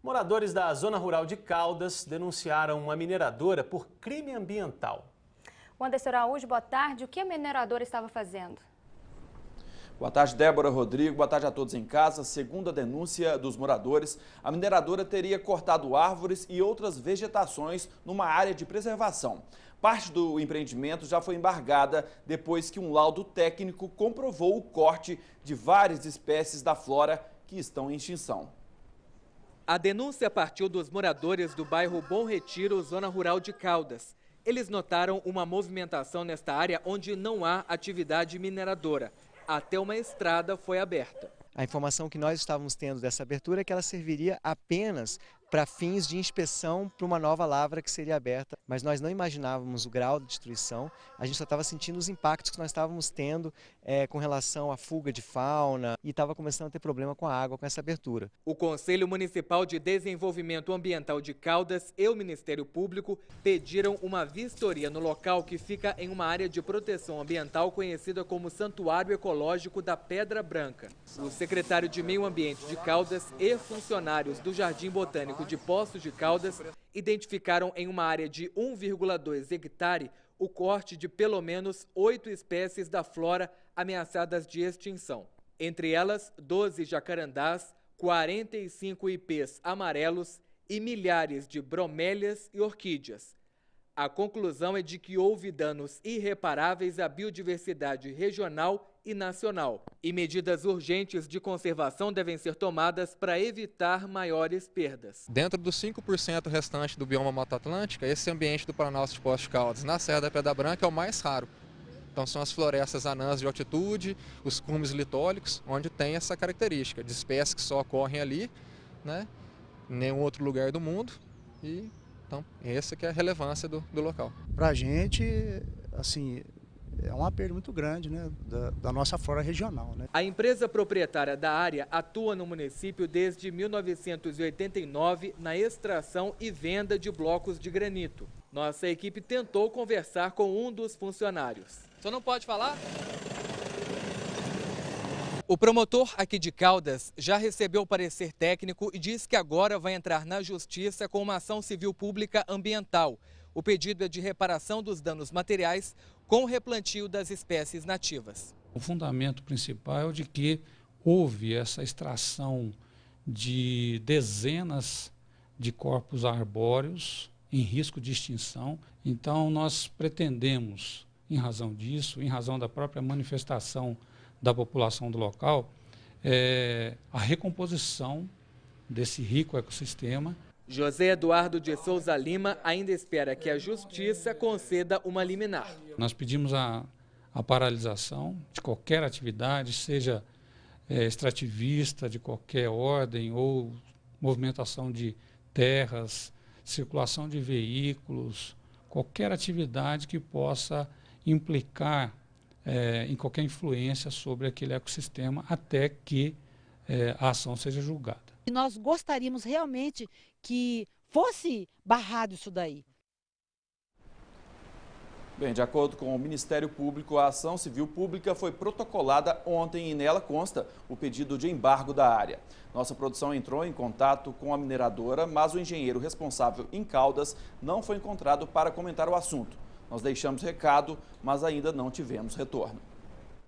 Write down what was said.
Moradores da zona rural de Caldas denunciaram uma mineradora por crime ambiental. O Anderson Araújo, boa tarde. O que a mineradora estava fazendo? Boa tarde, Débora Rodrigo. Boa tarde a todos em casa. Segundo a denúncia dos moradores, a mineradora teria cortado árvores e outras vegetações numa área de preservação. Parte do empreendimento já foi embargada depois que um laudo técnico comprovou o corte de várias espécies da flora que estão em extinção. A denúncia partiu dos moradores do bairro Bom Retiro, zona rural de Caldas. Eles notaram uma movimentação nesta área onde não há atividade mineradora. Até uma estrada foi aberta. A informação que nós estávamos tendo dessa abertura é que ela serviria apenas para fins de inspeção para uma nova lavra que seria aberta, mas nós não imaginávamos o grau de destruição, a gente só estava sentindo os impactos que nós estávamos tendo é, com relação à fuga de fauna e estava começando a ter problema com a água com essa abertura. O Conselho Municipal de Desenvolvimento Ambiental de Caldas e o Ministério Público pediram uma vistoria no local que fica em uma área de proteção ambiental conhecida como Santuário Ecológico da Pedra Branca. O secretário de Meio Ambiente de Caldas e funcionários do Jardim Botânico de Poços de Caldas identificaram em uma área de 1,2 hectare o corte de pelo menos oito espécies da flora ameaçadas de extinção. Entre elas, 12 jacarandás, 45 ipês amarelos e milhares de bromélias e orquídeas. A conclusão é de que houve danos irreparáveis à biodiversidade regional e nacional. E medidas urgentes de conservação devem ser tomadas para evitar maiores perdas. Dentro dos 5% restante do bioma Mata Atlântica, esse ambiente do Planalto de Poços de Caldas, na Serra da Pedra Branca, é o mais raro. Então são as florestas anãs de altitude, os cumes litólicos, onde tem essa característica de espécies que só ocorrem ali, né, em nenhum outro lugar do mundo. E então, essa que é a relevância do, do local. Para a gente, assim, é uma perda muito grande né, da, da, nossa flora regional. Né? A empresa proprietária da área atua no município desde 1989 na extração e venda de blocos de granito. Nossa equipe tentou conversar com um dos funcionários. Você não pode falar? O promotor aqui de Caldas já recebeu o parecer técnico e diz que agora vai entrar na justiça com uma ação civil pública ambiental. O pedido é de reparação dos danos materiais com replantio das espécies nativas. O fundamento principal é o de que houve essa extração de dezenas de corpos arbóreos em risco de extinção. Então, nós pretendemos, em razão disso, em razão da própria manifestação da população do local, é, a recomposição desse rico ecossistema. José Eduardo de Souza Lima ainda espera que a Justiça conceda uma liminar. Nós pedimos a, a paralisação de qualquer atividade, seja é, extrativista de qualquer ordem ou movimentação de terras, circulação de veículos, qualquer atividade que possa implicar é, em qualquer influência sobre aquele ecossistema até que é, a ação seja julgada. E nós gostaríamos realmente que fosse barrado isso daí. Bem, de acordo com o Ministério Público, a ação civil pública foi protocolada ontem e nela consta o pedido de embargo da área. Nossa produção entrou em contato com a mineradora, mas o engenheiro responsável em Caldas não foi encontrado para comentar o assunto. Nós deixamos recado, mas ainda não tivemos retorno.